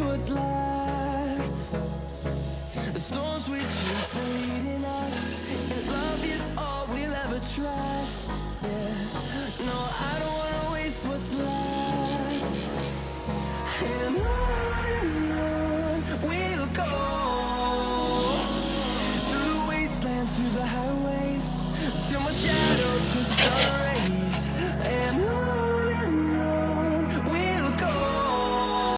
what's left. The storms we chase are leading us And love is all we'll ever trust.